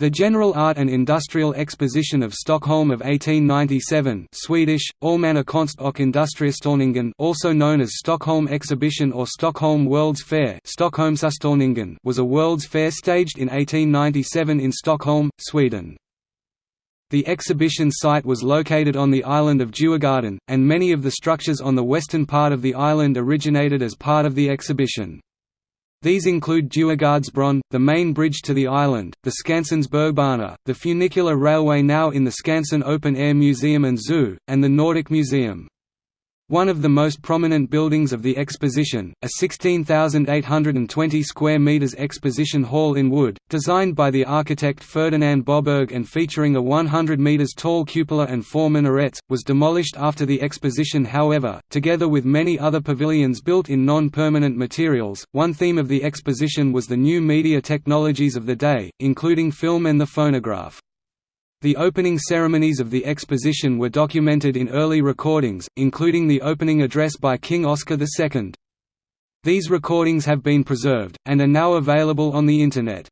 The General Art and Industrial Exposition of Stockholm of 1897 Swedish, Allmänna konst och industriutställningen also known as Stockholm Exhibition or Stockholm World's Fair was a World's Fair staged in 1897 in Stockholm, Sweden. The exhibition site was located on the island of Djurgården, and many of the structures on the western part of the island originated as part of the exhibition. These include Djurgårdsbron, the main bridge to the island, the Skansens Bergbana, the funicular railway now in the Skansen Open Air Museum and Zoo, and the Nordic Museum. One of the most prominent buildings of the exposition, a 16,820 square meters exposition hall in wood, designed by the architect Ferdinand Boberg and featuring a 100 meters tall cupola and four minarets, was demolished after the exposition however, together with many other pavilions built in non-permanent materials. One theme of the exposition was the new media technologies of the day, including film and the phonograph. The opening ceremonies of the exposition were documented in early recordings, including the opening address by King Oscar II. These recordings have been preserved, and are now available on the Internet.